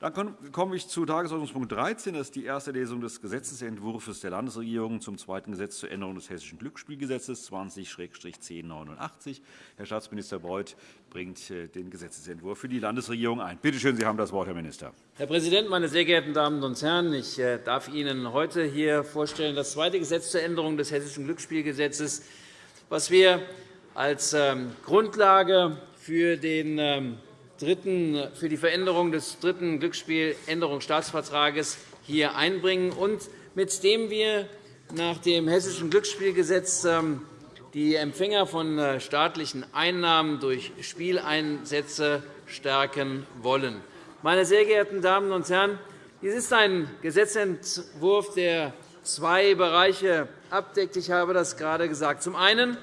Dann komme ich zu Tagesordnungspunkt 13. Das ist die erste Lesung des Gesetzentwurfs der Landesregierung zum zweiten Gesetz zur Änderung des Hessischen Glücksspielgesetzes 20-1089. Herr Staatsminister Beuth bringt äh, den Gesetzentwurf für die Landesregierung ein. Bitte schön, Sie haben das Wort, Herr Minister. Herr Präsident, meine sehr geehrten Damen und Herren! Ich äh, darf Ihnen heute hier vorstellen das zweite Gesetz zur Änderung des Hessischen Glücksspielgesetzes, was wir als ähm, Grundlage für den ähm, dritten, für die Veränderung des dritten Glücksspieländerungsstaatsvertrages hier einbringen und mit dem wir nach dem Hessischen Glücksspielgesetz ähm, die Empfänger von äh, staatlichen Einnahmen durch Spieleinsätze stärken wollen. Meine sehr geehrten Damen und Herren, dies ist ein Gesetzentwurf, der zwei Bereiche abdeckt. Ich habe das gerade gesagt. Zum einen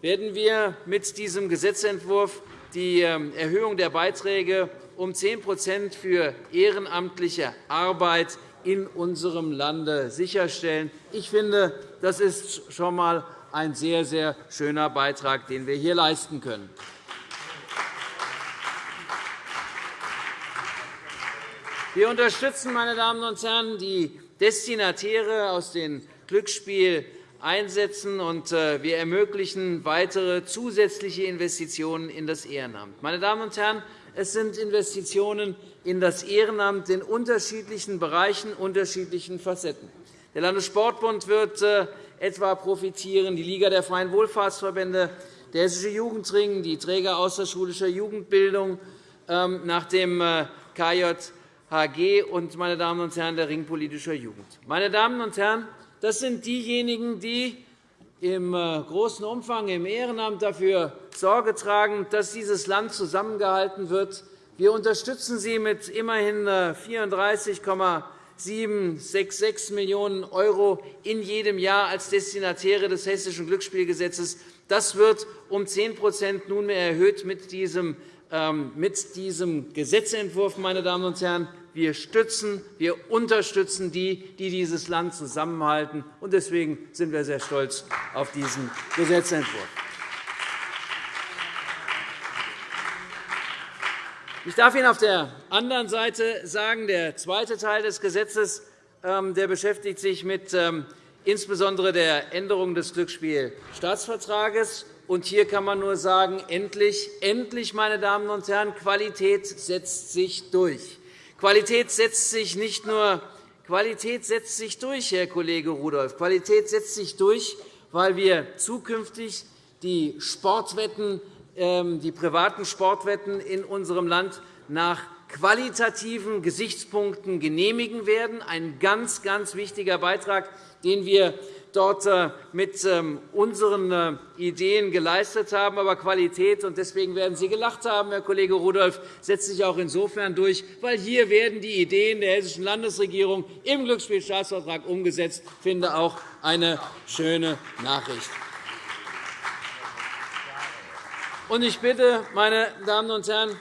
werden wir mit diesem Gesetzentwurf die ähm, Erhöhung der Beiträge um 10% für ehrenamtliche Arbeit in unserem Lande sicherstellen. Ich finde, das ist schon einmal ein sehr, sehr schöner Beitrag, den wir hier leisten können. Wir unterstützen, meine Damen und Herren, die Destinatäre aus den Glücksspiel einsetzen, und äh, wir ermöglichen weitere zusätzliche Investitionen in das Ehrenamt. Meine Damen und Herren, es sind Investitionen in das Ehrenamt in unterschiedlichen Bereichen, unterschiedlichen Facetten. Der Landessportbund wird äh, etwa profitieren, die Liga der freien Wohlfahrtsverbände, der Hessische Jugendring, die Träger außerschulischer Jugendbildung ähm, nach dem äh, KJHG und meine Damen und Herren, der Ring politischer Jugend. Meine Damen und Herren, das sind diejenigen, die im äh, großen Umfang im Ehrenamt dafür Sorge tragen, dass dieses Land zusammengehalten wird. Wir unterstützen sie mit immerhin 34,766 äh, Millionen € in jedem Jahr als Destinatäre des Hessischen Glücksspielgesetzes. Das wird um 10% nunmehr erhöht mit diesem, ähm, mit diesem Gesetzentwurf. Meine Damen und Herren wir stützen, wir unterstützen die, die dieses Land zusammenhalten. Deswegen sind wir sehr stolz auf diesen Gesetzentwurf. Ich darf Ihnen auf der anderen Seite sagen, der zweite Teil des Gesetzes ähm, der beschäftigt sich mit ähm, insbesondere der Änderung des Glücksspielstaatsvertrages. Hier kann man nur sagen, endlich, endlich, meine Damen und Herren, Qualität setzt sich durch. Qualität setzt sich nicht nur Qualität setzt sich durch, Herr Kollege Rudolph. Qualität setzt sich durch, weil wir zukünftig die Sportwetten, ähm, die privaten Sportwetten in unserem Land nach qualitativen Gesichtspunkten genehmigen werden. Ein ganz, ganz wichtiger Beitrag, den wir dort äh, mit ähm, unseren äh, Ideen geleistet haben. Aber Qualität, und deswegen werden Sie gelacht haben, Herr Kollege Rudolph, setzt sich auch insofern durch, weil hier werden die Ideen der Hessischen Landesregierung im Glücksspielstaatsvertrag umgesetzt. Ich finde auch eine schöne Nachricht. Ich bitte, meine Damen und Herren,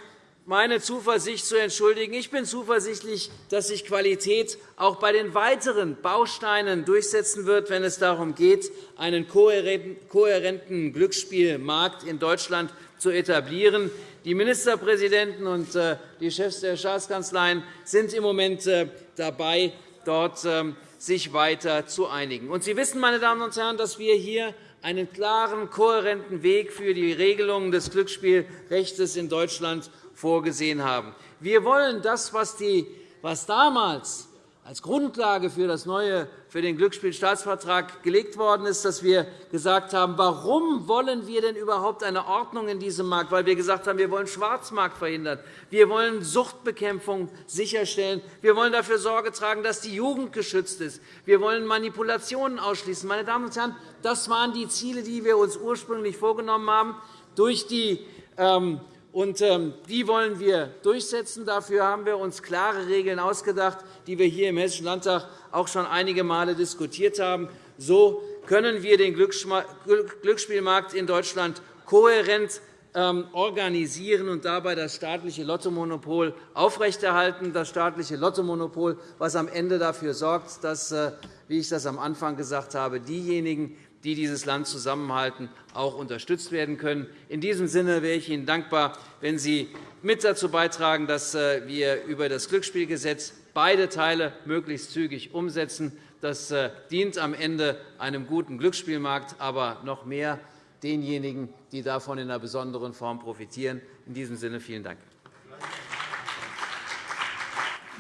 meine Zuversicht zu entschuldigen. Ich bin zuversichtlich, dass sich Qualität auch bei den weiteren Bausteinen durchsetzen wird, wenn es darum geht, einen kohärenten Glücksspielmarkt in Deutschland zu etablieren. Die Ministerpräsidenten und äh, die Chefs der Staatskanzleien sind im Moment äh, dabei, dort ähm, sich weiter zu einigen. Sie wissen, meine Damen und Herren, dass wir hier einen klaren, kohärenten Weg für die Regelung des Glücksspielrechts in Deutschland vorgesehen haben. Wir wollen das, was, die, was damals als Grundlage für, das neue, für den Glücksspielstaatsvertrag gelegt worden ist, dass wir gesagt haben, warum wollen wir denn überhaupt eine Ordnung in diesem Markt? Weil wir gesagt haben, wir wollen Schwarzmarkt verhindern. Wir wollen Suchtbekämpfung sicherstellen. Wir wollen dafür Sorge tragen, dass die Jugend geschützt ist. Wir wollen Manipulationen ausschließen. Meine Damen und Herren, das waren die Ziele, die wir uns ursprünglich vorgenommen haben. Durch die ähm, und ähm, die wollen wir durchsetzen. Dafür haben wir uns klare Regeln ausgedacht, die wir hier im Hessischen Landtag auch schon einige Male diskutiert haben. So können wir den Glücksspielmarkt in Deutschland kohärent ähm, organisieren und dabei das staatliche Lottomonopol aufrechterhalten, das staatliche Lottomonopol, was am Ende dafür sorgt, dass, äh, wie ich das am Anfang gesagt habe, diejenigen, die dieses Land zusammenhalten, auch unterstützt werden können. In diesem Sinne wäre ich Ihnen dankbar, wenn Sie mit dazu beitragen, dass äh, wir über das Glücksspielgesetz beide Teile möglichst zügig umsetzen. Das äh, dient am Ende einem guten Glücksspielmarkt, aber noch mehr denjenigen, die davon in einer besonderen Form profitieren. In diesem Sinne vielen Dank.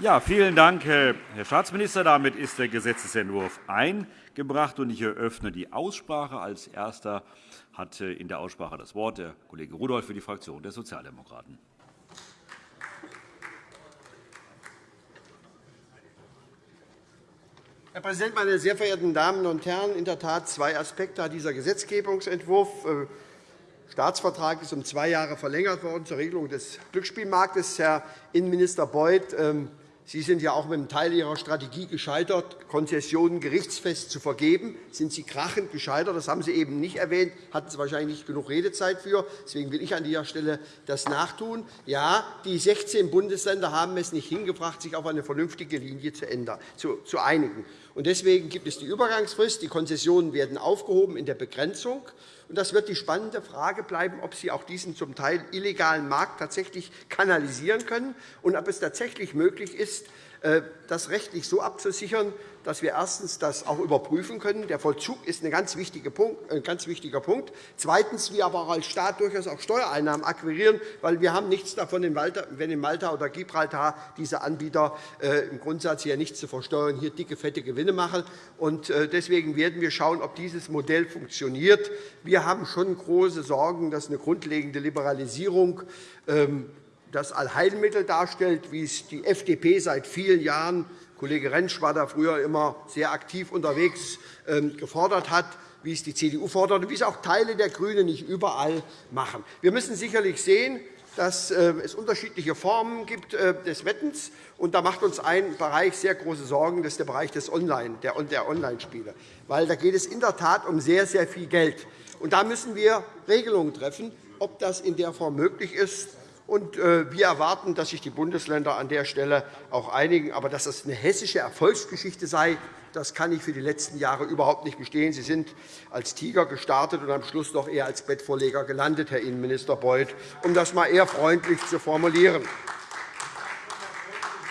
Ja, vielen Dank, Herr Staatsminister. Damit ist der Gesetzentwurf eingebracht. Ich eröffne die Aussprache. Als Erster hat in der Aussprache das Wort der Kollege Rudolph für die Fraktion der Sozialdemokraten. Herr Präsident, meine sehr verehrten Damen und Herren! In der Tat zwei Aspekte hat dieser Gesetzgebungsentwurf. Der äh, Staatsvertrag ist um zwei Jahre verlängert worden zur Regelung des Glücksspielmarktes. Herr Innenminister Beuth, ähm, Sie sind ja auch mit einem Teil Ihrer Strategie gescheitert, Konzessionen gerichtsfest zu vergeben. Sind Sie krachend gescheitert? Das haben Sie eben nicht erwähnt, hatten Sie wahrscheinlich nicht genug Redezeit für. Deswegen will ich an dieser Stelle das nachtun. Ja, die 16 Bundesländer haben es nicht hingebracht, sich auf eine vernünftige Linie zu einigen. Deswegen gibt es die Übergangsfrist. Die Konzessionen werden aufgehoben in der Begrenzung. Das wird die spannende Frage bleiben, ob Sie auch diesen zum Teil illegalen Markt tatsächlich kanalisieren können und ob es tatsächlich möglich ist, äh, das rechtlich so abzusichern, dass wir erstens das auch überprüfen können. Der Vollzug ist ein ganz wichtiger Punkt. Zweitens, wir aber als Staat durchaus auch Steuereinnahmen akquirieren, weil wir haben nichts davon, wenn in Malta oder Gibraltar diese Anbieter äh, im Grundsatz hier nichts zu versteuern, hier dicke, fette Gewinne machen. Äh, deswegen werden wir schauen, ob dieses Modell funktioniert. Wir haben schon große Sorgen, dass eine grundlegende Liberalisierung ähm, das Allheilmittel darstellt, wie es die FDP seit vielen Jahren Kollege Rentsch war da früher immer sehr aktiv unterwegs, ähm, gefordert hat, wie es die CDU fordert und wie es auch Teile der GRÜNEN nicht überall machen. Wir müssen sicherlich sehen, dass äh, es unterschiedliche Formen gibt äh, des Wettens. Und da macht uns ein Bereich sehr große Sorgen, das ist der Bereich des Online, der Online-Spiele. Weil da geht es in der Tat um sehr, sehr viel Geld. Und da müssen wir Regelungen treffen, ob das in der Form möglich ist. Äh, wir erwarten, dass sich die Bundesländer an der Stelle auch einigen. Aber dass das eine hessische Erfolgsgeschichte sei, das kann ich für die letzten Jahre überhaupt nicht bestehen. Sie sind als Tiger gestartet und am Schluss doch eher als Bettvorleger gelandet, Herr Innenminister Beuth, um das einmal eher freundlich zu formulieren.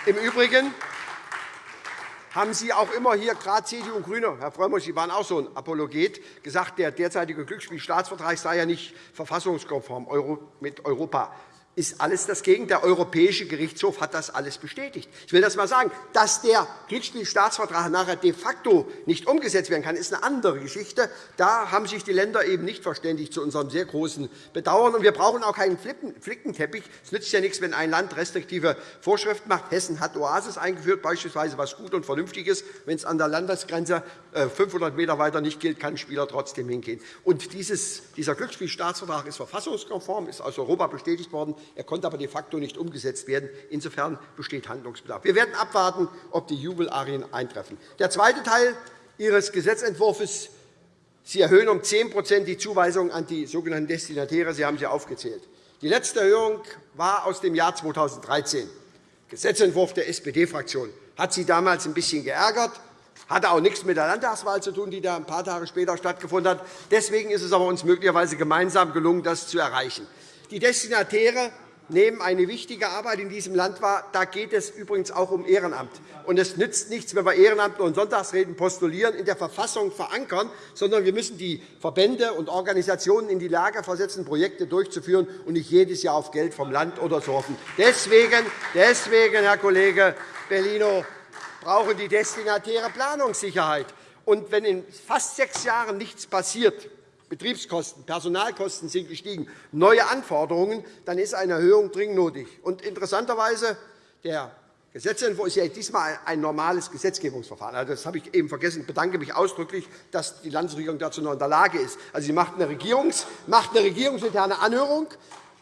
Im Übrigen haben Sie auch immer hier, gerade CDU und GRÜNE, Herr Frömmrich, Sie waren auch so ein Apologet, gesagt, der derzeitige Glücksspielstaatsvertrag sei ja nicht verfassungskonform mit Europa ist alles das Gegenteil. Der Europäische Gerichtshof hat das alles bestätigt. Ich will das einmal sagen. Dass der Glücksspielstaatsvertrag nachher de facto nicht umgesetzt werden kann, ist eine andere Geschichte. Da haben sich die Länder eben nicht verständigt, zu unserem sehr großen Bedauern. wir brauchen auch keinen Flickenteppich. Es nützt ja nichts, wenn ein Land restriktive Vorschriften macht. Hessen hat Oasis eingeführt, beispielsweise, was gut und vernünftig ist. Wenn es an der Landesgrenze 500 äh, m weiter nicht gilt, kann ein Spieler trotzdem hingehen. Und dieses, dieser Glücksspielstaatsvertrag ist verfassungskonform, ist aus Europa bestätigt worden. Er konnte aber de facto nicht umgesetzt werden. Insofern besteht Handlungsbedarf. Wir werden abwarten, ob die Jubelarien eintreffen. Der zweite Teil Ihres Gesetzentwurfs Sie erhöhen um 10% die Zuweisung an die sogenannten Destinatäre. Sie haben sie aufgezählt. Die letzte Erhöhung war aus dem Jahr 2013. Gesetzentwurf der SPD-Fraktion hat Sie damals ein bisschen geärgert, hatte auch nichts mit der Landtagswahl zu tun, die da ein paar Tage später stattgefunden hat. Deswegen ist es aber uns möglicherweise gemeinsam gelungen, das zu erreichen. Die Destinatäre nehmen eine wichtige Arbeit in diesem Land wahr. Da geht es übrigens auch um Ehrenamt. Und es nützt nichts, wenn wir Ehrenamt und Sonntagsreden postulieren, in der Verfassung verankern, sondern wir müssen die Verbände und Organisationen in die Lage versetzen, Projekte durchzuführen und nicht jedes Jahr auf Geld vom Land oder so hoffen. Deswegen, deswegen Herr Kollege Bellino, brauchen die Destinatäre Planungssicherheit. Und wenn in fast sechs Jahren nichts passiert, Betriebskosten, Personalkosten sind gestiegen, neue Anforderungen, dann ist eine Erhöhung dringend nötig. Und interessanterweise, der Gesetzentwurf ist ja diesmal ein normales Gesetzgebungsverfahren. Also, das habe ich eben vergessen. Ich bedanke mich ausdrücklich, dass die Landesregierung dazu noch in der Lage ist. Also, sie macht eine, Regierungs-, macht eine regierungsinterne Anhörung.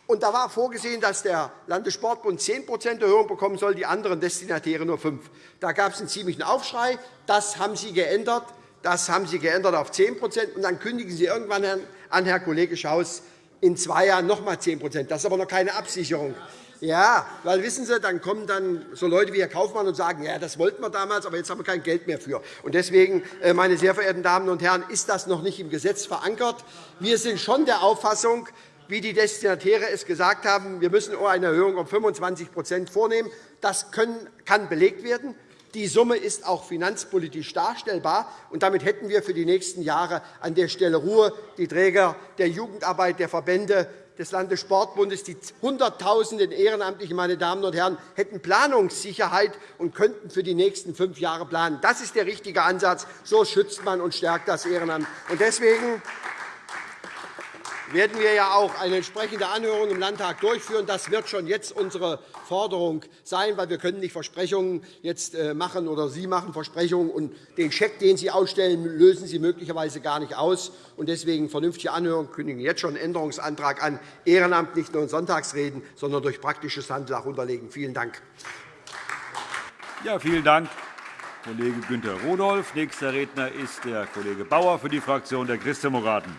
Und da war vorgesehen, dass der Landessportbund 10% Erhöhung bekommen soll, die anderen Destinatäre nur 5 Da gab es einen ziemlichen Aufschrei. Das haben Sie geändert. Das haben Sie geändert auf 10 und dann kündigen Sie irgendwann an, Herr Kollege Schaus, in zwei Jahren noch einmal 10% Das ist aber noch keine Absicherung. Ja, weil wissen Sie, dann kommen dann so Leute wie Herr Kaufmann und sagen, ja, das wollten wir damals, aber jetzt haben wir kein Geld mehr für. Und deswegen, äh, meine sehr verehrten Damen und Herren, ist das noch nicht im Gesetz verankert. Wir sind schon der Auffassung, wie die Destinatäre es gesagt haben, wir müssen eine Erhöhung um 25% vornehmen. Das kann belegt werden. Die Summe ist auch finanzpolitisch darstellbar. und Damit hätten wir für die nächsten Jahre an der Stelle Ruhe. Die Träger der Jugendarbeit, der Verbände, des Landessportbundes, die Hunderttausenden Ehrenamtlichen, meine Damen und Herren, hätten Planungssicherheit und könnten für die nächsten fünf Jahre planen. Das ist der richtige Ansatz. So schützt man und stärkt das Ehrenamt. Deswegen werden wir ja auch eine entsprechende Anhörung im Landtag durchführen. Das wird schon jetzt unsere Forderung sein, weil wir können nicht Versprechungen jetzt äh, machen oder Sie machen Versprechungen und den Scheck, den Sie ausstellen, lösen Sie möglicherweise gar nicht aus. Und deswegen vernünftige Anhörung kündigen jetzt schon einen Änderungsantrag an. Ehrenamt nicht nur in Sonntagsreden, sondern durch praktisches Handeln auch unterlegen. Vielen Dank. Ja, vielen Dank, Kollege Günter Rudolph. Nächster Redner ist der Kollege Bauer für die Fraktion der Christdemokraten.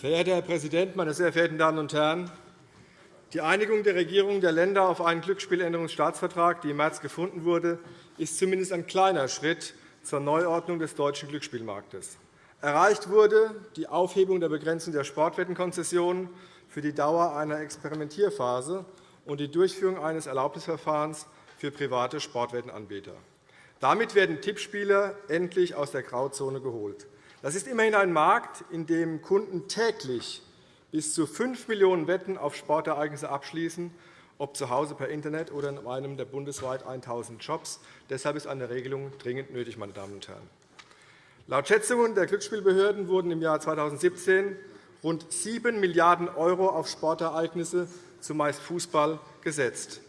Verehrter Herr Präsident, meine sehr verehrten Damen und Herren! Die Einigung der Regierungen der Länder auf einen Glücksspieländerungsstaatsvertrag, die im März gefunden wurde, ist zumindest ein kleiner Schritt zur Neuordnung des deutschen Glücksspielmarktes. Erreicht wurde die Aufhebung der Begrenzung der Sportwettenkonzessionen für die Dauer einer Experimentierphase und die Durchführung eines Erlaubnisverfahrens für private Sportwettenanbieter. Damit werden Tippspieler endlich aus der Grauzone geholt. Das ist immerhin ein Markt, in dem Kunden täglich bis zu 5 Millionen Wetten auf Sportereignisse abschließen, ob zu Hause per Internet oder in einem der bundesweit 1.000 Shops. Deshalb ist eine Regelung dringend nötig. Meine Damen und Herren. Laut Schätzungen der Glücksspielbehörden wurden im Jahr 2017 rund 7 Milliarden € auf Sportereignisse, zumeist Fußball, gesetzt.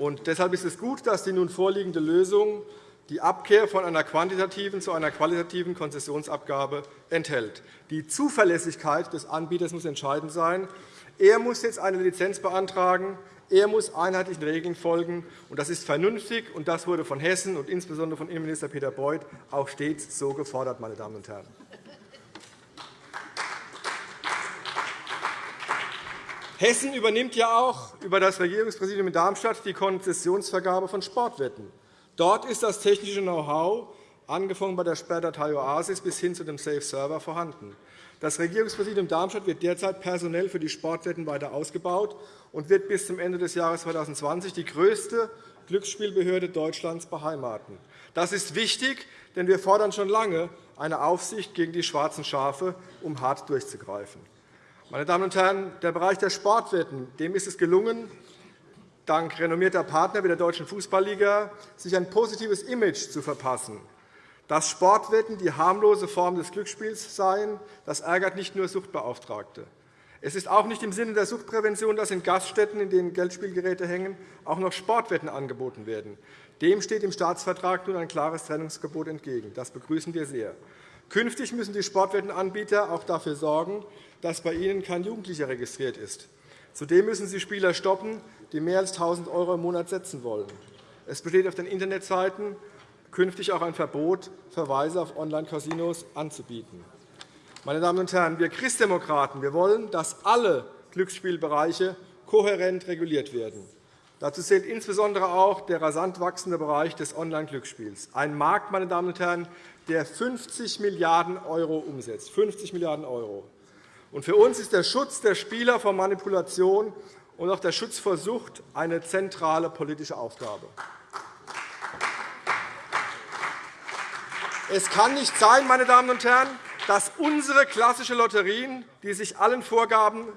Und deshalb ist es gut, dass die nun vorliegende Lösung die Abkehr von einer quantitativen zu einer qualitativen Konzessionsabgabe enthält. Die Zuverlässigkeit des Anbieters muss entscheidend sein. Er muss jetzt eine Lizenz beantragen. Er muss einheitlichen Regeln folgen. Das ist vernünftig, und das wurde von Hessen und insbesondere von Innenminister Peter Beuth auch stets so gefordert. Meine Damen und Herren. Hessen übernimmt ja auch über das Regierungspräsidium in Darmstadt die Konzessionsvergabe von Sportwetten. Dort ist das technische Know-how, angefangen bei der Sperrdatei OASIS bis hin zu dem Safe Server, vorhanden. Das Regierungspräsidium Darmstadt wird derzeit personell für die Sportwetten weiter ausgebaut und wird bis zum Ende des Jahres 2020 die größte Glücksspielbehörde Deutschlands beheimaten. Das ist wichtig, denn wir fordern schon lange eine Aufsicht gegen die schwarzen Schafe, um hart durchzugreifen. Meine Damen und Herren, der Bereich der Sportwetten dem ist es gelungen, dank renommierter Partner wie der Deutschen Fußballliga sich ein positives Image zu verpassen. Dass Sportwetten die harmlose Form des Glücksspiels seien, das ärgert nicht nur Suchtbeauftragte. Es ist auch nicht im Sinne der Suchtprävention, dass in Gaststätten, in denen Geldspielgeräte hängen, auch noch Sportwetten angeboten werden. Dem steht im Staatsvertrag nun ein klares Trennungsgebot entgegen. Das begrüßen wir sehr. Künftig müssen die Sportwettenanbieter auch dafür sorgen, dass bei ihnen kein Jugendlicher registriert ist. Zudem müssen sie Spieler stoppen, die mehr als 1.000 € im Monat setzen wollen. Es besteht auf den Internetseiten künftig auch ein Verbot, Verweise auf Online-Casinos anzubieten. Meine Damen und Herren, wir Christdemokraten wir wollen, dass alle Glücksspielbereiche kohärent reguliert werden. Dazu zählt insbesondere auch der rasant wachsende Bereich des Online-Glücksspiels, ein Markt, meine Damen und Herren, der 50 Milliarden € umsetzt. 50 Milliarden €. Für uns ist der Schutz der Spieler vor Manipulation und auch der Schutz vor Sucht eine zentrale politische Aufgabe. Es kann nicht sein, meine Damen und Herren, dass unsere klassische Lotterien, die sich, allen Vorgaben,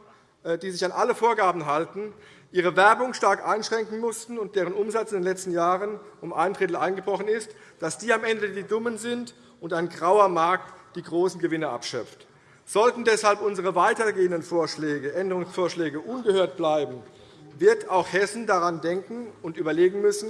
äh, die sich an alle Vorgaben halten, ihre Werbung stark einschränken mussten und deren Umsatz in den letzten Jahren um ein Drittel eingebrochen ist, dass die am Ende die Dummen sind und ein grauer Markt die großen Gewinne abschöpft. Sollten deshalb unsere weitergehenden Vorschläge, Änderungsvorschläge ungehört bleiben, wird auch Hessen daran denken und überlegen müssen,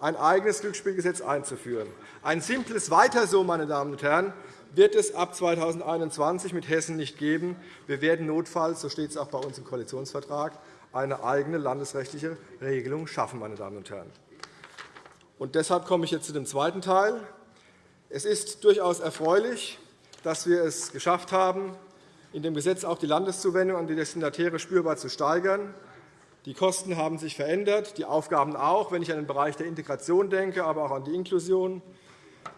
ein eigenes Glücksspielgesetz einzuführen. Ein simples Weiter so, meine Damen und Herren, wird es ab 2021 mit Hessen nicht geben. Wir werden notfalls, so steht es auch bei uns im Koalitionsvertrag, eine eigene landesrechtliche Regelung schaffen. Meine Damen und Herren. Und deshalb komme ich jetzt zu dem zweiten Teil. Es ist durchaus erfreulich, dass wir es geschafft haben, in dem Gesetz auch die Landeszuwendung an die Destinatäre spürbar zu steigern. Die Kosten haben sich verändert, die Aufgaben auch, wenn ich an den Bereich der Integration denke, aber auch an die Inklusion.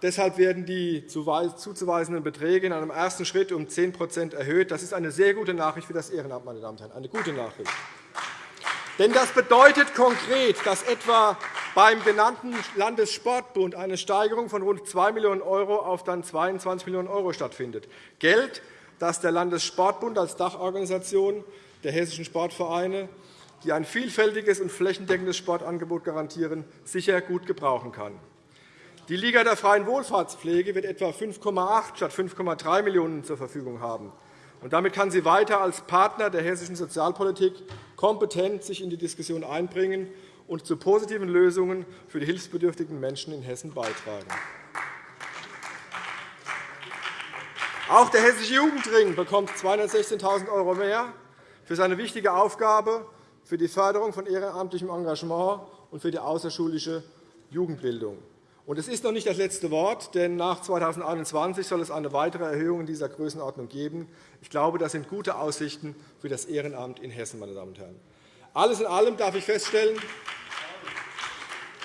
Deshalb werden die zuzuweisenden Beträge in einem ersten Schritt um 10% erhöht. Das ist eine sehr gute Nachricht für das Ehrenamt, meine Damen und Herren, eine gute Nachricht. Denn das bedeutet konkret, dass etwa beim genannten Landessportbund eine Steigerung von rund 2 Millionen € auf dann 22 Millionen € stattfindet. Geld, das der Landessportbund als Dachorganisation der hessischen Sportvereine, die ein vielfältiges und flächendeckendes Sportangebot garantieren, sicher gut gebrauchen kann. Die Liga der freien Wohlfahrtspflege wird etwa 5,8 statt 5,3 Millionen € zur Verfügung haben. Und damit kann sie weiter als Partner der hessischen Sozialpolitik kompetent sich in die Diskussion einbringen und zu positiven Lösungen für die hilfsbedürftigen Menschen in Hessen beitragen. Auch der Hessische Jugendring bekommt 216.000 € mehr für seine wichtige Aufgabe für die Förderung von ehrenamtlichem Engagement und für die außerschulische Jugendbildung. Und es ist noch nicht das letzte Wort, denn nach 2021 soll es eine weitere Erhöhung in dieser Größenordnung geben. Ich glaube, das sind gute Aussichten für das Ehrenamt in Hessen. Meine Damen und Herren. Alles in allem darf ich feststellen,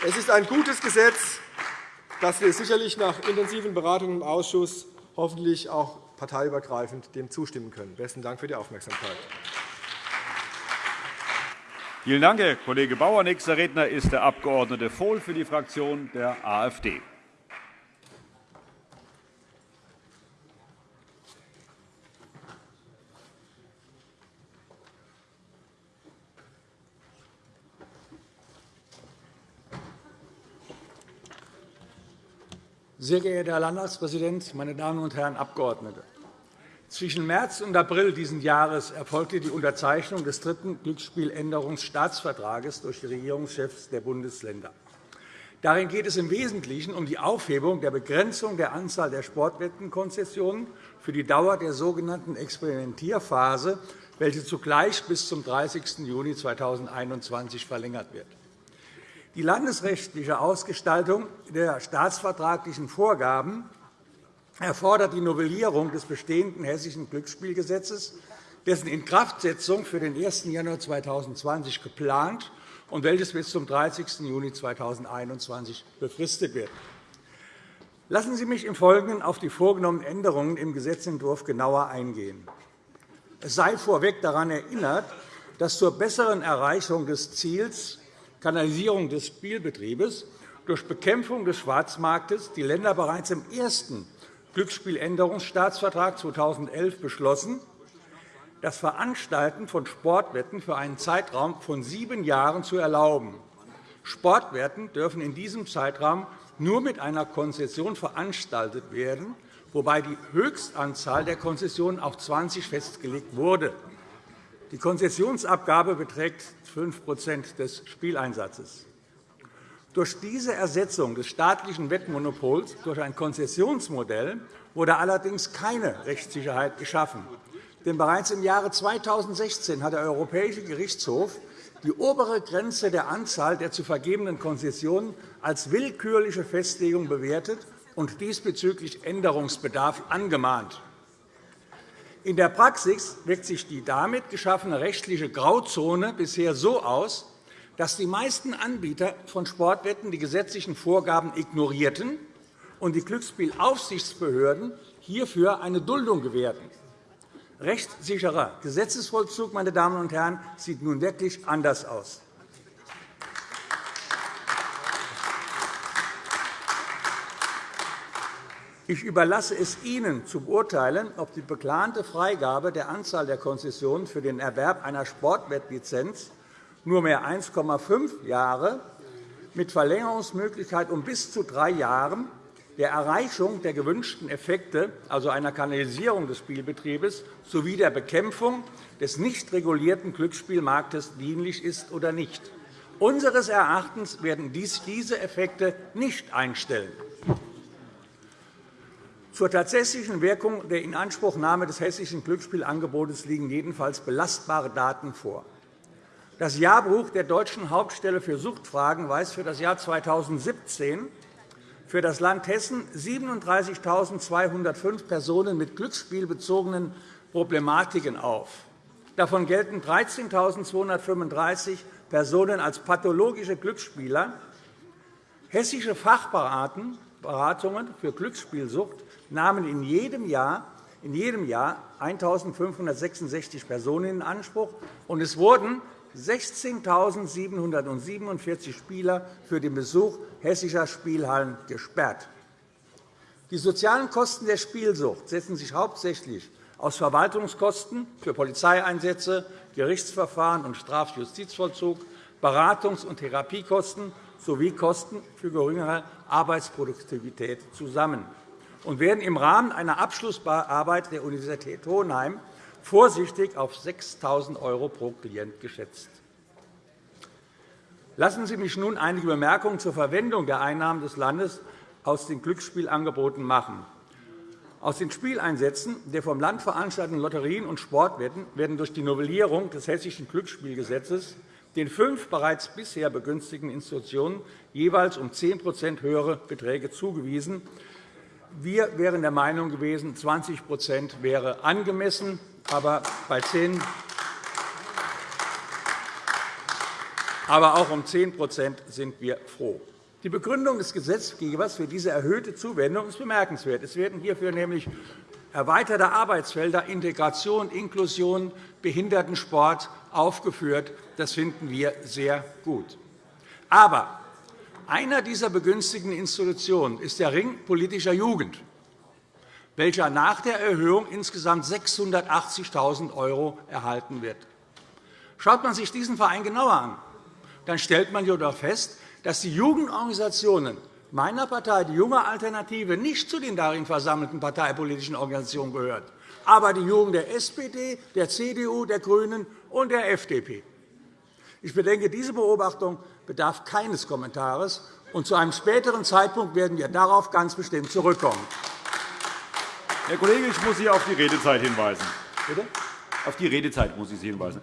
es ist ein gutes Gesetz, das wir sicherlich nach intensiven Beratungen im Ausschuss hoffentlich auch parteiübergreifend dem zustimmen können. Besten Dank für die Aufmerksamkeit. Vielen Dank, Herr Kollege Bauer. Nächster Redner ist der Abg. Vohl für die Fraktion der AfD. Sehr geehrter Herr Landtagspräsident, meine Damen und Herren Abgeordnete! Zwischen März und April dieses Jahres erfolgte die Unterzeichnung des dritten Glücksspieländerungsstaatsvertrages durch die Regierungschefs der Bundesländer. Darin geht es im Wesentlichen um die Aufhebung der Begrenzung der Anzahl der Sportwettenkonzessionen für die Dauer der sogenannten Experimentierphase, welche zugleich bis zum 30. Juni 2021 verlängert wird. Die landesrechtliche Ausgestaltung der staatsvertraglichen Vorgaben erfordert die Novellierung des bestehenden Hessischen Glücksspielgesetzes, dessen Inkraftsetzung für den 1. Januar 2020 geplant und welches bis zum 30. Juni 2021 befristet wird. Lassen Sie mich im Folgenden auf die vorgenommenen Änderungen im Gesetzentwurf genauer eingehen. Es sei vorweg daran erinnert, dass zur besseren Erreichung des Ziels Kanalisierung des Spielbetriebes durch Bekämpfung des Schwarzmarktes die Länder bereits im ersten Glücksspieländerungsstaatsvertrag 2011 beschlossen, das Veranstalten von Sportwetten für einen Zeitraum von sieben Jahren zu erlauben. Sportwetten dürfen in diesem Zeitraum nur mit einer Konzession veranstaltet werden, wobei die Höchstanzahl der Konzessionen auf 20 festgelegt wurde. Die Konzessionsabgabe beträgt 5% des Spieleinsatzes. Durch diese Ersetzung des staatlichen Wettmonopols durch ein Konzessionsmodell wurde allerdings keine Rechtssicherheit geschaffen. Denn bereits im Jahre 2016 hat der Europäische Gerichtshof die obere Grenze der Anzahl der zu vergebenen Konzessionen als willkürliche Festlegung bewertet und diesbezüglich Änderungsbedarf angemahnt. In der Praxis wirkt sich die damit geschaffene rechtliche Grauzone bisher so aus, dass die meisten Anbieter von Sportwetten die gesetzlichen Vorgaben ignorierten und die Glücksspielaufsichtsbehörden hierfür eine Duldung gewährten. Rechtssicherer Gesetzesvollzug meine Damen und Herren, sieht nun wirklich anders aus. Ich überlasse es Ihnen zu beurteilen, ob die geplante Freigabe der Anzahl der Konzessionen für den Erwerb einer Sportwettlizenz nur mehr 1,5 Jahre mit Verlängerungsmöglichkeit um bis zu drei Jahren der Erreichung der gewünschten Effekte, also einer Kanalisierung des Spielbetriebes, sowie der Bekämpfung des nicht regulierten Glücksspielmarktes dienlich ist oder nicht. Unseres Erachtens werden dies diese Effekte nicht einstellen. Zur tatsächlichen Wirkung der Inanspruchnahme des hessischen Glücksspielangebotes liegen jedenfalls belastbare Daten vor. Das Jahrbuch der Deutschen Hauptstelle für Suchtfragen weist für das Jahr 2017 für das Land Hessen 37.205 Personen mit glücksspielbezogenen Problematiken auf. Davon gelten 13.235 Personen als pathologische Glücksspieler. Hessische Fachberatungen für Glücksspielsucht nahmen in jedem Jahr in jedem Jahr 1.566 Personen in Anspruch, und es wurden 16.747 Spieler für den Besuch hessischer Spielhallen gesperrt. Die sozialen Kosten der Spielsucht setzen sich hauptsächlich aus Verwaltungskosten für Polizeieinsätze, Gerichtsverfahren und Strafjustizvollzug, Beratungs- und Therapiekosten sowie Kosten für geringere Arbeitsproduktivität zusammen und werden im Rahmen einer Abschlussarbeit der Universität Hohenheim vorsichtig auf 6.000 € pro Klient geschätzt. Lassen Sie mich nun einige Bemerkungen zur Verwendung der Einnahmen des Landes aus den Glücksspielangeboten machen. Aus den Spieleinsätzen der vom Land veranstalteten Lotterien und Sportwetten werden durch die Novellierung des Hessischen Glücksspielgesetzes den fünf bereits bisher begünstigten Institutionen jeweils um 10% höhere Beträge zugewiesen. Wir wären der Meinung gewesen, 20% wäre angemessen, aber bei 10 aber auch um 10% sind wir froh. Die Begründung des Gesetzgebers für diese erhöhte Zuwendung ist bemerkenswert. Es werden hierfür nämlich erweiterte Arbeitsfelder Integration, Inklusion, Behindertensport aufgeführt. Das finden wir sehr gut. Aber einer dieser begünstigten Institutionen ist der Ring politischer Jugend, welcher nach der Erhöhung insgesamt 680.000 € erhalten wird. Schaut man sich diesen Verein genauer an, dann stellt man jedoch fest, dass die Jugendorganisationen meiner Partei, die Junge Alternative, nicht zu den darin versammelten parteipolitischen Organisationen gehört, aber die Jugend der SPD, der CDU, der GRÜNEN und der FDP. Ich bedenke, diese Beobachtung bedarf keines Kommentares, und zu einem späteren Zeitpunkt werden wir darauf ganz bestimmt zurückkommen. Herr Kollege, ich muss Sie auf die Redezeit hinweisen. Bitte? Auf die Redezeit muss ich Sie hinweisen.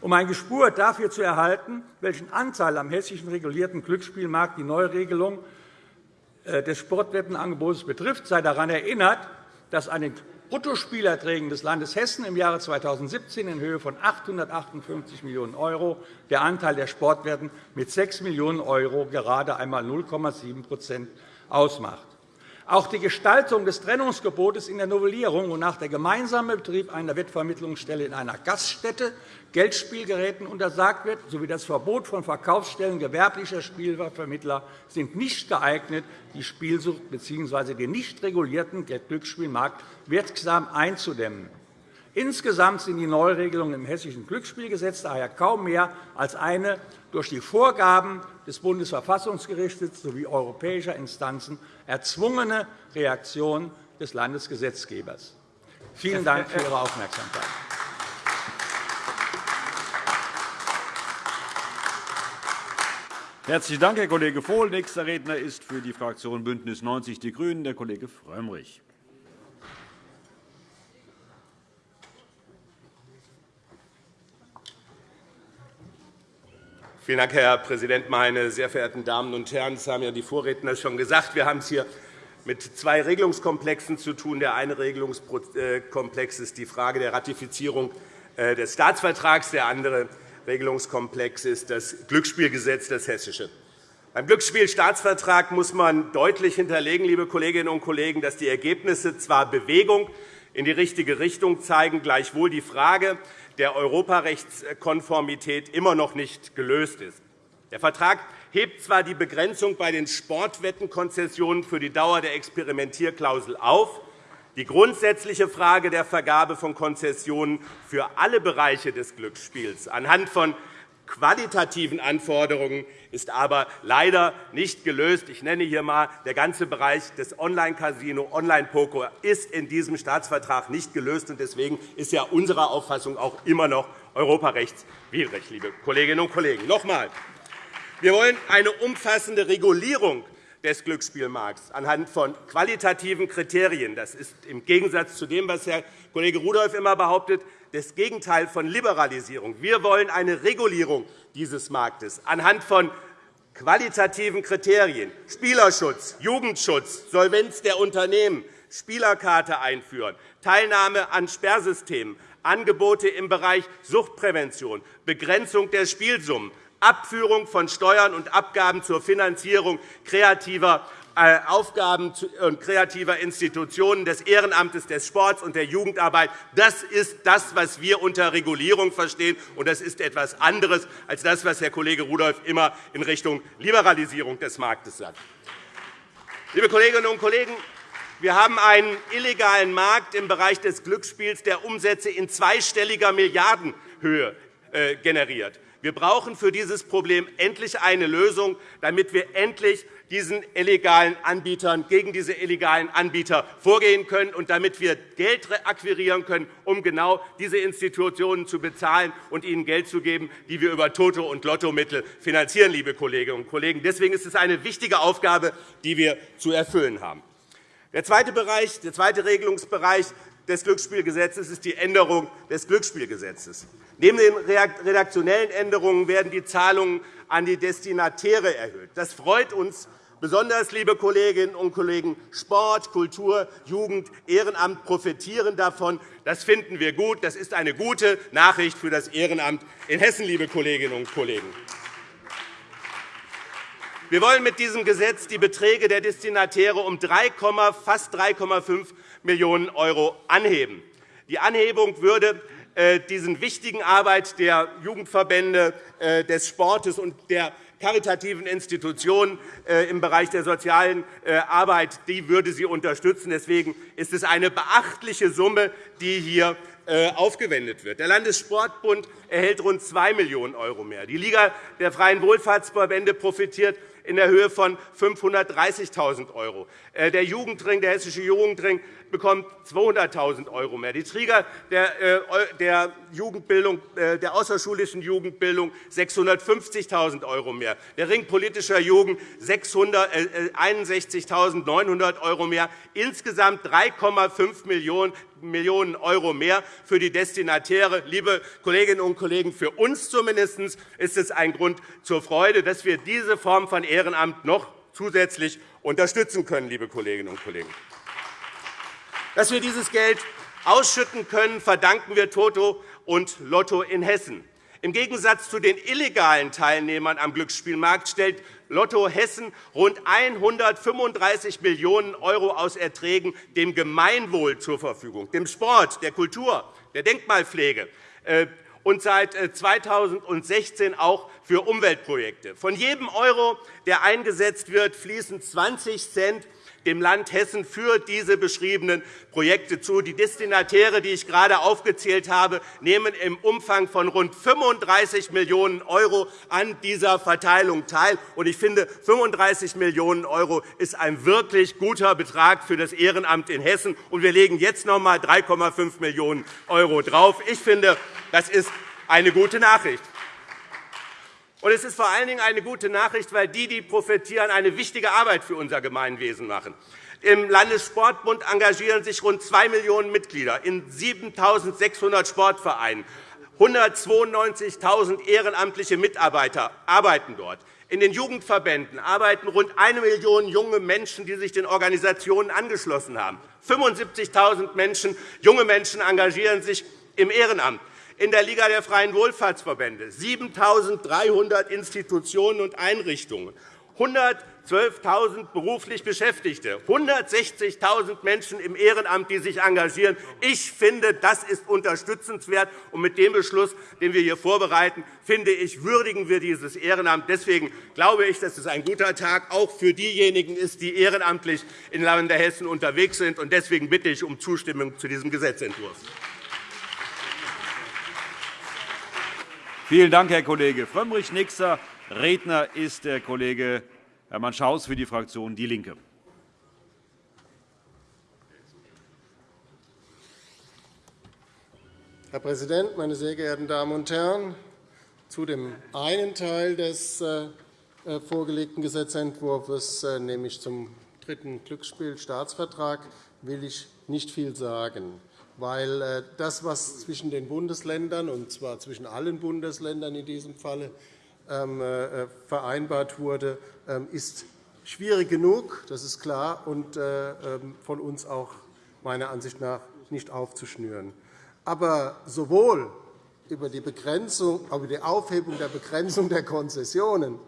Um ein Gespür dafür zu erhalten, welchen Anteil am hessischen regulierten Glücksspielmarkt die Neuregelung äh, des Sportwettenangebots betrifft, sei daran erinnert, dass an den Bruttospielerträgen des Landes Hessen im Jahre 2017 in Höhe von 858 Millionen € der Anteil der Sportwetten mit 6 Millionen € gerade einmal 0,7% ausmacht. Auch die Gestaltung des Trennungsgebotes in der Novellierung, wonach der gemeinsame Betrieb einer Wettvermittlungsstelle in einer Gaststätte Geldspielgeräten untersagt wird, sowie das Verbot von Verkaufsstellen gewerblicher Spielvermittler sind nicht geeignet, die Spielsucht bzw. den nicht regulierten Glücksspielmarkt wirksam einzudämmen. Insgesamt sind die Neuregelungen im Hessischen Glücksspielgesetz daher kaum mehr als eine durch die Vorgaben des Bundesverfassungsgerichts sowie europäischer Instanzen erzwungene Reaktion des Landesgesetzgebers. Vielen Dank für Ihre Aufmerksamkeit. Herzlichen Dank, Herr Kollege Vohl. Nächster Redner ist für die Fraktion BÜNDNIS 90 die GRÜNEN der Kollege Frömmrich. Vielen Dank, Herr Präsident, meine sehr verehrten Damen und Herren! Das haben ja die Vorredner schon gesagt. Wir haben es hier mit zwei Regelungskomplexen zu tun. Der eine Regelungskomplex ist die Frage der Ratifizierung äh, des Staatsvertrags. Der andere Regelungskomplex ist das Glücksspielgesetz, das hessische. Beim Glücksspielstaatsvertrag muss man deutlich hinterlegen, liebe Kolleginnen und Kollegen, dass die Ergebnisse zwar Bewegung in die richtige Richtung zeigen, gleichwohl die Frage der Europarechtskonformität immer noch nicht gelöst ist. Der Vertrag hebt zwar die Begrenzung bei den Sportwettenkonzessionen für die Dauer der Experimentierklausel auf, die grundsätzliche Frage der Vergabe von Konzessionen für alle Bereiche des Glücksspiels anhand von qualitativen Anforderungen ist aber leider nicht gelöst. Ich nenne hier einmal, der ganze Bereich des Online-Casino, Online-Poker ist in diesem Staatsvertrag nicht gelöst. Deswegen ist ja unserer Auffassung auch immer noch europarechtswidrig, liebe Kolleginnen und Kollegen. Noch einmal. Wir wollen eine umfassende Regulierung des Glücksspielmarkts anhand von qualitativen Kriterien. Das ist im Gegensatz zu dem, was Herr Kollege Rudolph immer behauptet, das Gegenteil von Liberalisierung. Wir wollen eine Regulierung dieses Marktes anhand von qualitativen Kriterien Spielerschutz, Jugendschutz, Solvenz der Unternehmen, Spielerkarte einführen, Teilnahme an Sperrsystemen, Angebote im Bereich Suchtprävention, Begrenzung der Spielsummen, Abführung von Steuern und Abgaben zur Finanzierung kreativer Aufgaben und kreativer Institutionen des Ehrenamtes, des Sports und der Jugendarbeit. Das ist das, was wir unter Regulierung verstehen, und das ist etwas anderes als das, was Herr Kollege Rudolph immer in Richtung Liberalisierung des Marktes sagt. Liebe Kolleginnen und Kollegen, wir haben einen illegalen Markt im Bereich des Glücksspiels, der Umsätze in zweistelliger Milliardenhöhe äh, generiert. Wir brauchen für dieses Problem endlich eine Lösung, damit wir endlich diesen illegalen Anbietern, gegen diese illegalen Anbieter vorgehen können und damit wir Geld akquirieren können, um genau diese Institutionen zu bezahlen und ihnen Geld zu geben, die wir über Toto- und Lottomittel finanzieren. Liebe Kolleginnen und Kollegen. Deswegen ist es eine wichtige Aufgabe, die wir zu erfüllen haben. Der zweite, Bereich, der zweite Regelungsbereich des Glücksspielgesetzes ist die Änderung des Glücksspielgesetzes. Neben den redaktionellen Änderungen werden die Zahlungen an die Destinatäre erhöht. Das freut uns besonders, liebe Kolleginnen und Kollegen. Sport, Kultur, Jugend, Ehrenamt profitieren davon. Das finden wir gut. Das ist eine gute Nachricht für das Ehrenamt in Hessen, liebe Kolleginnen und Kollegen. Wir wollen mit diesem Gesetz die Beträge der Destinatäre um 3, fast 3,5 Millionen € anheben. Die Anhebung würde äh, diesen wichtigen Arbeit der Jugendverbände, äh, des Sportes und der karitativen Institutionen äh, im Bereich der sozialen Arbeit die würde sie unterstützen. Deswegen ist es eine beachtliche Summe, die hier aufgewendet wird. Der Landessportbund erhält rund 2 Millionen € mehr. Die Liga der freien Wohlfahrtsverbände profitiert in der Höhe von 530.000 €. Äh, der Jugendring, der hessische Jugendring bekommt 200.000 € mehr. Die Träger der äh, Jugendbildung, äh, der außerschulischen Jugendbildung 650.000 € mehr. Der Ring politischer Jugend 61.900 € mehr. Insgesamt 3,5 Millionen Millionen € mehr für die Destinatäre. Liebe Kolleginnen und Kollegen, für uns zumindest ist es ein Grund zur Freude, dass wir diese Form von Ehrenamt noch zusätzlich unterstützen können. Liebe Kolleginnen und Kollegen. Dass wir dieses Geld ausschütten können, verdanken wir Toto und Lotto in Hessen. Im Gegensatz zu den illegalen Teilnehmern am Glücksspielmarkt stellt Lotto Hessen rund 135 Millionen € aus Erträgen dem Gemeinwohl zur Verfügung, dem Sport, der Kultur, der Denkmalpflege äh, und seit 2016 äh, auch für Umweltprojekte. Von jedem Euro, der eingesetzt wird, fließen 20 Cent dem Land Hessen für diese beschriebenen Projekte zu. Die Destinatäre, die ich gerade aufgezählt habe, nehmen im Umfang von rund 35 Millionen € an dieser Verteilung teil. Ich finde, 35 Millionen € ist ein wirklich guter Betrag für das Ehrenamt in Hessen. wir legen jetzt noch einmal 3,5 Millionen € drauf. Ich finde, das ist eine gute Nachricht. Und es ist vor allen Dingen eine gute Nachricht, weil die, die profitieren, eine wichtige Arbeit für unser Gemeinwesen machen. Im Landessportbund engagieren sich rund 2 Millionen Mitglieder in 7.600 Sportvereinen. 192.000 ehrenamtliche Mitarbeiter arbeiten dort. In den Jugendverbänden arbeiten rund 1 Million junge Menschen, die sich den Organisationen angeschlossen haben. 75.000 Menschen, junge Menschen engagieren sich im Ehrenamt in der Liga der freien Wohlfahrtsverbände 7.300 Institutionen und Einrichtungen, 112.000 beruflich Beschäftigte, 160.000 Menschen im Ehrenamt, die sich engagieren. Ich finde, das ist unterstützenswert. Und mit dem Beschluss, den wir hier vorbereiten, finde ich, würdigen wir dieses Ehrenamt. Deswegen glaube ich, dass es ein guter Tag auch für diejenigen ist, die ehrenamtlich in Lande Hessen unterwegs sind. Deswegen bitte ich um Zustimmung zu diesem Gesetzentwurf. Vielen Dank, Herr Kollege Frömmrich. Nächster Redner ist der Kollege Hermann Schaus für die Fraktion DIE LINKE. Herr Präsident, meine sehr geehrten Damen und Herren! Zu dem einen Teil des äh, vorgelegten Gesetzentwurfs, nämlich zum dritten Glücksspielstaatsvertrag, will ich nicht viel sagen, weil das, was zwischen den Bundesländern, und zwar zwischen allen Bundesländern in diesem Falle, ähm, vereinbart wurde, ähm, ist schwierig genug, das ist klar, und ähm, von uns auch meiner Ansicht nach nicht aufzuschnüren. Aber sowohl über die, Begrenzung, über die Aufhebung der Begrenzung der Konzessionen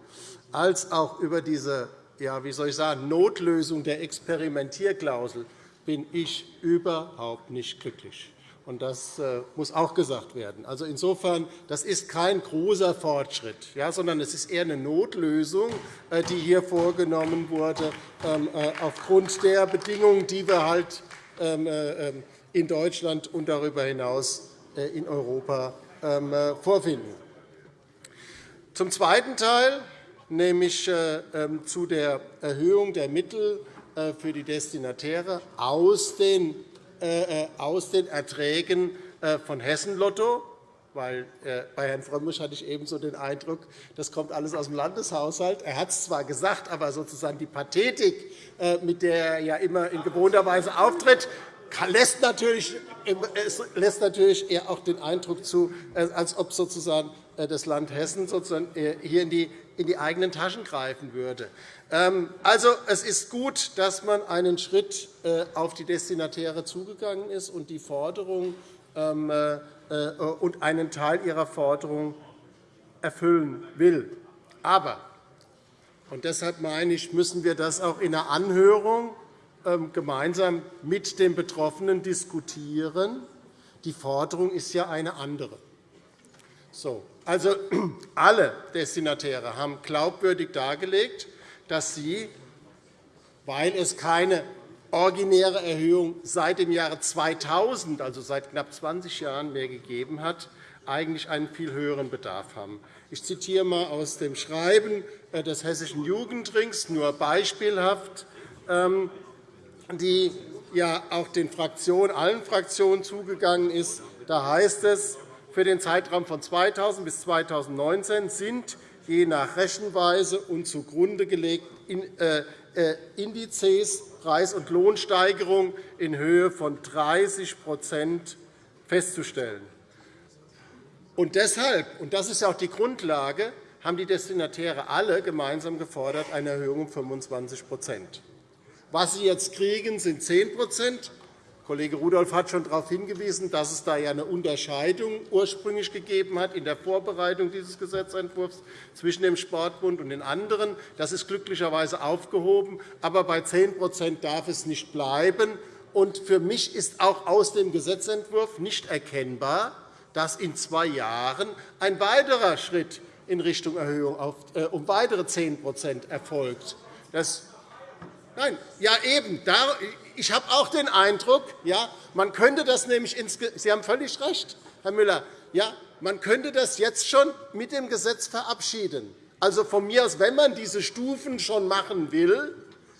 als auch über diese ja, wie soll ich sagen, Notlösung der Experimentierklausel bin ich überhaupt nicht glücklich. Und das äh, muss auch gesagt werden. Also insofern, das ist kein großer Fortschritt, sondern es ist eher eine Notlösung, äh, die hier vorgenommen wurde, ähm, äh, aufgrund der Bedingungen, die wir halt ähm, ähm, in Deutschland und darüber hinaus in Europa vorfinden. Zum zweiten Teil, nämlich zu der Erhöhung der Mittel für die Destinatäre aus den äh, äh, Erträgen äh, von Hessen Lotto, weil bei Herrn Frömmrich hatte ich ebenso den Eindruck, das kommt alles aus dem Landeshaushalt. Er hat es zwar gesagt, aber sozusagen die Pathetik, mit der er ja immer in gewohnter Weise auftritt, lässt natürlich, lässt natürlich eher auch den Eindruck zu, als ob sozusagen das Land Hessen sozusagen hier in die, in die eigenen Taschen greifen würde. Ähm, also, es ist gut, dass man einen Schritt äh, auf die Destinatäre zugegangen ist und die Forderung ähm, äh, äh, und einen Teil ihrer Forderung erfüllen will. Aber und deshalb meine ich, müssen wir das auch in der Anhörung ähm, gemeinsam mit den Betroffenen diskutieren. Die Forderung ist ja eine andere. So, also, alle Destinatäre haben glaubwürdig dargelegt, dass sie, weil es keine originäre Erhöhung seit dem Jahre 2000, also seit knapp 20 Jahren, mehr gegeben hat, eigentlich einen viel höheren Bedarf haben. Ich zitiere einmal aus dem Schreiben äh, des Hessischen Jugendrings, nur beispielhaft, ähm, die ja auch den Fraktionen, allen Fraktionen zugegangen ist. Da heißt es, für den Zeitraum von 2000 bis 2019 sind je nach Rechenweise und zugrunde gelegten äh, äh, Indizes Preis- und Lohnsteigerung in Höhe von 30% festzustellen. Und deshalb, und das ist auch die Grundlage, haben die Destinatäre alle gemeinsam gefordert eine Erhöhung um 25% Was sie jetzt kriegen, sind 10 Kollege Rudolph hat schon darauf hingewiesen, dass es da eine Unterscheidung ursprünglich gegeben hat in der Vorbereitung dieses Gesetzentwurfs zwischen dem Sportbund und den anderen. Das ist glücklicherweise aufgehoben. Aber bei 10% darf es nicht bleiben. Und für mich ist auch aus dem Gesetzentwurf nicht erkennbar, dass in zwei Jahren ein weiterer Schritt in Richtung Erhöhung äh, um weitere 10% erfolgt. Das Nein, ja eben. Ich habe auch den Eindruck, ja, man könnte das nämlich Sie haben völlig recht, Herr Müller. Ja, man könnte das jetzt schon mit dem Gesetz verabschieden. Also von mir aus, wenn man diese Stufen schon machen will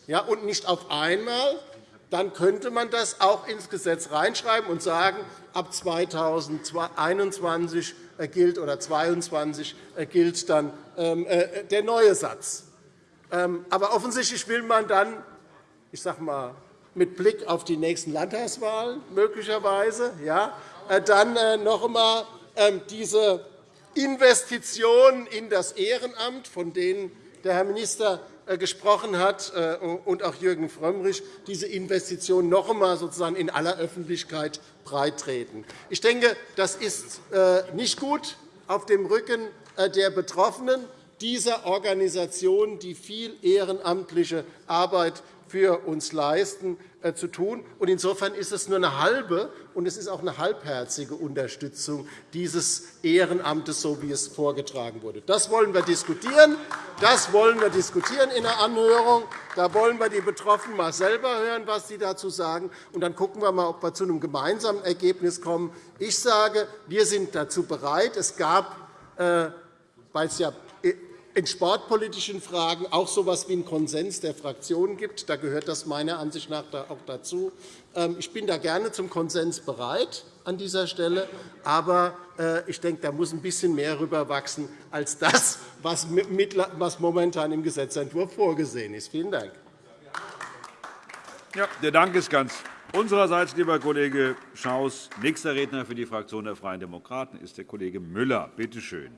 ja, und nicht auf einmal, dann könnte man das auch ins Gesetz reinschreiben und sagen, ab 2021 gilt oder 2022 gilt dann ähm, äh, der neue Satz. Ähm, aber offensichtlich will man dann, ich sage mal, mit Blick auf die nächsten Landtagswahlen möglicherweise, ja, äh, dann äh, noch einmal ähm, diese Investitionen in das Ehrenamt, von denen der Herr Minister äh, gesprochen hat, und auch Jürgen Frömmrich, diese Investitionen noch einmal sozusagen in aller Öffentlichkeit breittreten. Ich denke, das ist nicht gut auf dem Rücken der Betroffenen dieser Organisationen, die viel ehrenamtliche Arbeit für uns leisten, äh, zu tun. Insofern ist es nur eine halbe und es ist auch eine halbherzige Unterstützung dieses Ehrenamtes, so wie es vorgetragen wurde. Das wollen wir diskutieren. Das wollen wir diskutieren in der Anhörung. Da wollen wir die Betroffenen mal selber hören, was sie dazu sagen. Und dann gucken wir mal, ob wir zu einem gemeinsamen Ergebnis kommen. Ich sage, wir sind dazu bereit. Es gab, äh, weil es ja in sportpolitischen Fragen auch so etwas wie einen Konsens der Fraktionen gibt. Da gehört das meiner Ansicht nach auch dazu. Ähm, ich bin da gerne zum Konsens bereit an dieser Stelle. Aber äh, ich denke, da muss ein bisschen mehr rüberwachsen als das, was momentan im Gesetzentwurf vorgesehen ist. Vielen Dank. Ja, der Dank ist ganz unsererseits, lieber Kollege Schaus. Nächster Redner für die Fraktion der Freien Demokraten ist der Kollege Müller. Bitte schön.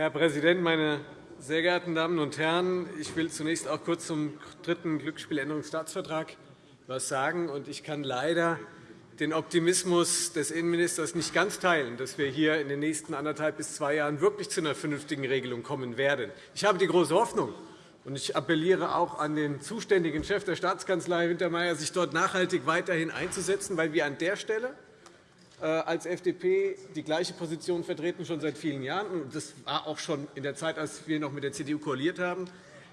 Herr Präsident, meine sehr geehrten Damen und Herren! Ich will zunächst auch kurz zum dritten Glücksspieländerungsstaatsvertrag etwas sagen. Ich kann leider den Optimismus des Innenministers nicht ganz teilen, dass wir hier in den nächsten anderthalb bis zwei Jahren wirklich zu einer vernünftigen Regelung kommen werden. Ich habe die große Hoffnung, und ich appelliere auch an den zuständigen Chef der Staatskanzlei, Wintermeyer, sich dort nachhaltig weiterhin einzusetzen, weil wir an der Stelle als FDP die gleiche Position vertreten, schon seit vielen Jahren. Das war auch schon in der Zeit, als wir noch mit der CDU koaliert haben.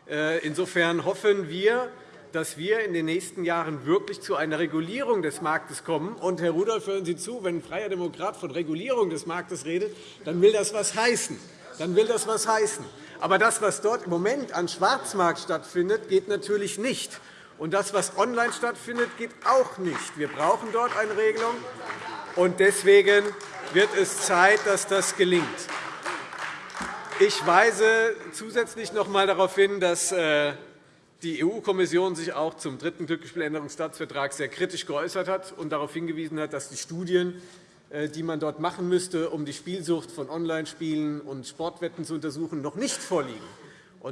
Äh, insofern hoffen wir, dass wir in den nächsten Jahren wirklich zu einer Regulierung des Marktes kommen. Und, Herr Rudolph, hören Sie zu, wenn ein freier Demokrat von Regulierung des Marktes redet, dann will das etwas heißen. Dann will das was heißen. Aber das, was dort im Moment an Schwarzmarkt stattfindet, geht natürlich nicht. Und das, was online stattfindet, geht auch nicht. Wir brauchen dort eine Regelung. Und deswegen wird es Zeit, dass das gelingt. Ich weise zusätzlich noch einmal darauf hin, dass äh, die EU-Kommission sich auch zum dritten Glücksspieländerungsstaatsvertrag sehr kritisch geäußert hat und darauf hingewiesen hat, dass die Studien, äh, die man dort machen müsste, um die Spielsucht von Online-Spielen und Sportwetten zu untersuchen, noch nicht vorliegen.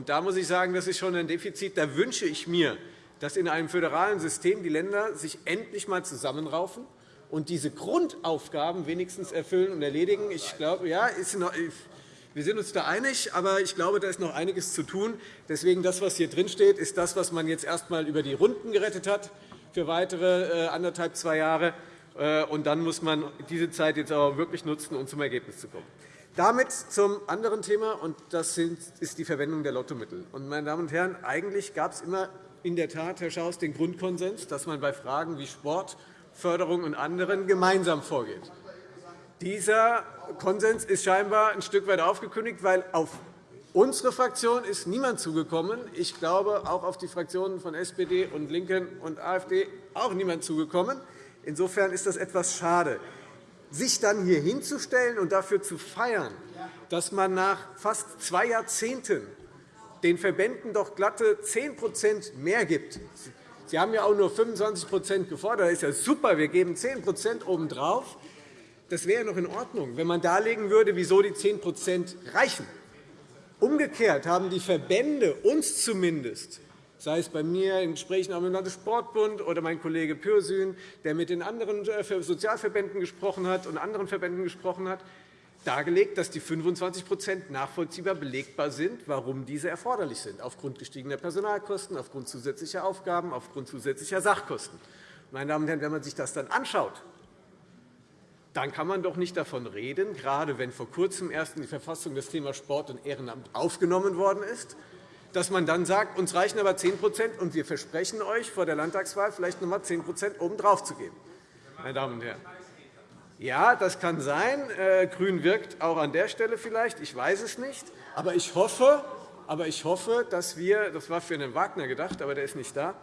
da muss ich sagen, das ist schon ein Defizit. Da wünsche ich mir, dass in einem föderalen System die Länder sich endlich einmal zusammenraufen und diese Grundaufgaben wenigstens erfüllen und erledigen. Ich glaube, ja, ist noch, wir sind uns da einig, aber ich glaube, da ist noch einiges zu tun. Deswegen das, was hier drinsteht, ist das, was man jetzt erst einmal über die Runden gerettet hat für weitere äh, anderthalb, zwei Jahre. Äh, und dann muss man diese Zeit jetzt aber wirklich nutzen, um zum Ergebnis zu kommen. Damit zum anderen Thema, und das ist die Verwendung der Lottomittel. meine Damen und Herren, eigentlich gab es immer in der Tat, Herr Schaus, den Grundkonsens, dass man bei Fragen wie Sport, Förderung und anderen gemeinsam vorgeht. Dieser Konsens ist scheinbar ein Stück weit aufgekündigt, weil auf unsere Fraktion ist niemand zugekommen. Ich glaube, auch auf die Fraktionen von SPD und LINKEN und AfD auch niemand zugekommen. Insofern ist das etwas schade. Sich dann hier hinzustellen und dafür zu feiern, dass man nach fast zwei Jahrzehnten den Verbänden doch glatte 10% mehr gibt. Sie haben ja auch nur 25% gefordert. Das ist ja super. Wir geben 10% obendrauf. Das wäre noch in Ordnung, wenn man darlegen würde, wieso die 10% reichen. Umgekehrt haben die Verbände uns zumindest sei es bei mir in Gesprächen dem Landessportbund oder mein Kollege Pürsün, der mit den anderen äh, Sozialverbänden gesprochen hat und anderen Verbänden gesprochen hat, dargelegt, dass die 25% nachvollziehbar belegbar sind, warum diese erforderlich sind, aufgrund gestiegener Personalkosten, aufgrund zusätzlicher Aufgaben, aufgrund zusätzlicher Sachkosten. Meine Damen und Herren, wenn man sich das dann anschaut, dann kann man doch nicht davon reden, gerade wenn vor Kurzem erst in die Verfassung das Thema Sport und Ehrenamt aufgenommen worden ist, dass man dann sagt, uns reichen aber 10% und wir versprechen euch vor der Landtagswahl vielleicht noch einmal 10% obendrauf zu geben. Meine Damen und Herren. Ja, das kann sein. Äh, Grün wirkt auch an der Stelle vielleicht. Ich weiß es nicht. Aber ich hoffe, aber ich hoffe, dass wir, das war für Herrn Wagner gedacht, aber der ist nicht da,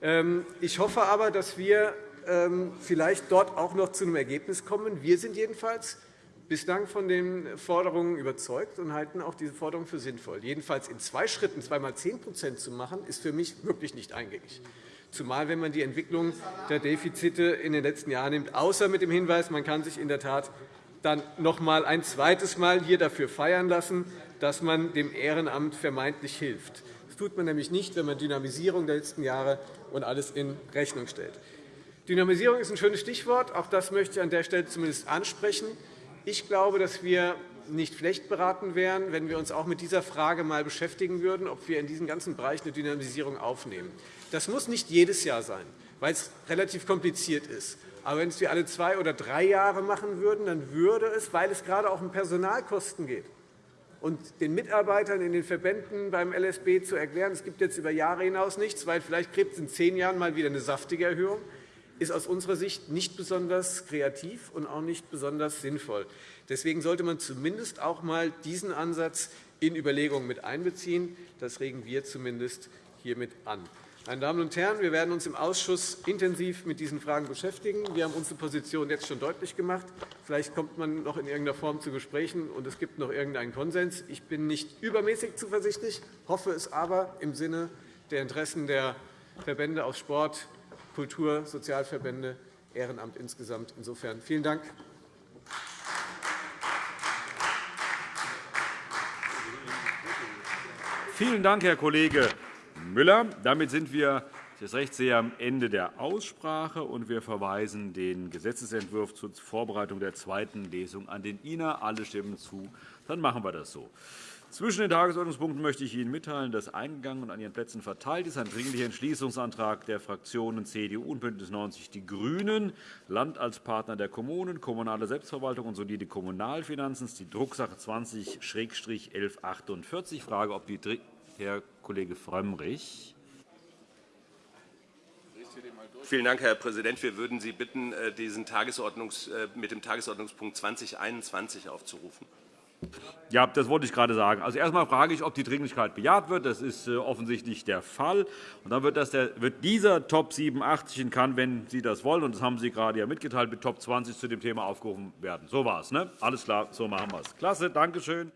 ähm, ich hoffe aber, dass wir ähm, vielleicht dort auch noch zu einem Ergebnis kommen. Wir sind jedenfalls bislang von den Forderungen überzeugt und halten auch diese Forderung für sinnvoll. Jedenfalls in zwei Schritten zweimal 10% zu machen, ist für mich wirklich nicht eingängig zumal wenn man die Entwicklung der Defizite in den letzten Jahren nimmt, außer mit dem Hinweis, man kann sich in der Tat dann noch einmal ein zweites Mal hier dafür feiern lassen, dass man dem Ehrenamt vermeintlich hilft. Das tut man nämlich nicht, wenn man Dynamisierung der letzten Jahre und alles in Rechnung stellt. Dynamisierung ist ein schönes Stichwort. Auch das möchte ich an der Stelle zumindest ansprechen. Ich glaube, dass wir nicht schlecht beraten wären, wenn wir uns auch mit dieser Frage einmal beschäftigen würden, ob wir in diesem ganzen Bereich eine Dynamisierung aufnehmen. Das muss nicht jedes Jahr sein, weil es relativ kompliziert ist. Aber wenn es wir alle zwei oder drei Jahre machen würden, dann würde es, weil es gerade auch um Personalkosten geht, und den Mitarbeitern in den Verbänden beim LSB zu erklären, es gibt jetzt über Jahre hinaus nichts, weil vielleicht gibt es in zehn Jahren mal wieder eine saftige Erhöhung, ist aus unserer Sicht nicht besonders kreativ und auch nicht besonders sinnvoll. Deswegen sollte man zumindest auch einmal diesen Ansatz in Überlegungen mit einbeziehen. Das regen wir zumindest hiermit an. Meine Damen und Herren, wir werden uns im Ausschuss intensiv mit diesen Fragen beschäftigen. Wir haben unsere Position jetzt schon deutlich gemacht. Vielleicht kommt man noch in irgendeiner Form zu Gesprächen, und es gibt noch irgendeinen Konsens. Ich bin nicht übermäßig zuversichtlich, hoffe es aber im Sinne der Interessen der Verbände aus Sport, Kultur, Sozialverbände, Ehrenamt insgesamt. Insofern vielen Dank. Vielen Dank, Herr Kollege Müller. Damit sind wir das Rechtsseher am Ende der Aussprache, und wir verweisen den Gesetzentwurf zur Vorbereitung der zweiten Lesung an den INA. Alle stimmen zu. Dann machen wir das so. Zwischen den Tagesordnungspunkten möchte ich Ihnen mitteilen, dass eingegangen und an Ihren Plätzen verteilt ist ein Dringlicher Entschließungsantrag der Fraktionen CDU und BÜNDNIS 90 die GRÜNEN, Land als Partner der Kommunen, kommunale Selbstverwaltung und solide Kommunalfinanzen, die Drucksache 20-1148. Ich frage, ob die Herr Kollege Frömmrich. Vielen Dank, Herr Präsident. Wir würden Sie bitten, äh, diesen Tagesordnungs äh, mit dem Tagesordnungspunkt 2021 aufzurufen. Ja, das wollte ich gerade sagen. Also erst einmal frage ich, ob die Dringlichkeit bejaht wird. Das ist äh, offensichtlich der Fall. Und dann wird, das der, wird dieser Top 87 in Cannes, wenn Sie das wollen, und das haben Sie gerade ja mitgeteilt, mit Top 20 zu dem Thema aufgerufen werden. So war es. Ne? Alles klar, so machen wir es. Klasse, danke schön.